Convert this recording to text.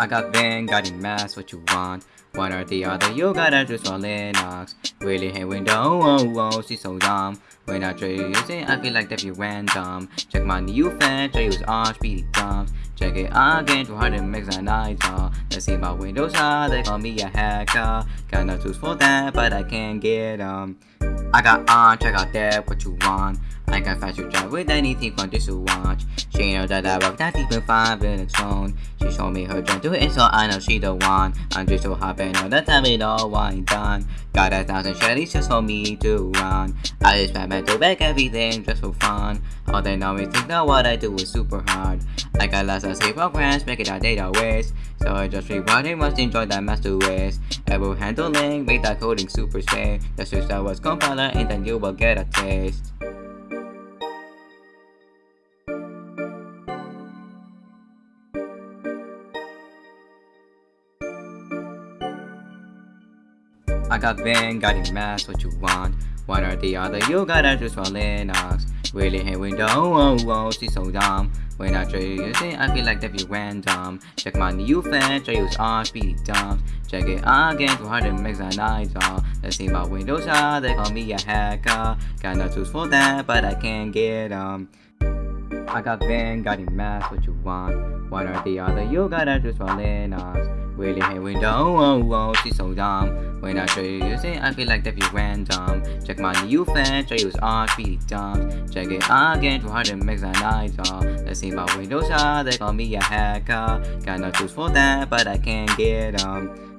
I got Vim, got Emacs, what you want? One or the other, you gotta choose for Linux. Really hate Windows, oh, oh, she's so dumb. When I try using, I feel like that you random. Check my new fan, I use speedy dumps. Check it again, too hard to mix an idol. Let's see my Windows, how they call me a hacker. Got no tools for that, but I can't get them. I got on, check out that, what you want. I can fast your job with anything from this to watch. She know that I rock that deep in five Linux phone. She showed me her jump to it, so I know she the one. I'm just so happy know that time it all wine done. Got a thousand shellies just for me to run. I just spam to back everything just for fun. All they know is think that what I do is super hard. I got lots of C programs, make it a data waste. So I just rewriting must enjoy that master ways. Ever handling, make that coding super safe. Switch that was compiler and then you will get a taste. I got Vim, got Emacs, what you want? One or the other, you gotta choose for Linux. Really hate Windows, oh, oh, she's so dumb. When I try using, I feel like that be random. Check my new fan, try use speedy dumps. Check it again, too hard to mix an idol. Let's see my Windows, how they call me a hacker. Got no tools for that, but I can't get them. I got Vim, got Emacs, what you want? One or the other, you gotta choose for Linux. Really hate Windows, oh, oh, she's so dumb. When I try using, I feel like that be random. Check my new fan, try use Arch, speedy dumps. Check it again, too hard to mix an. Let's see my Windows, how they call me a hacker. No tools for that, but I can't get them.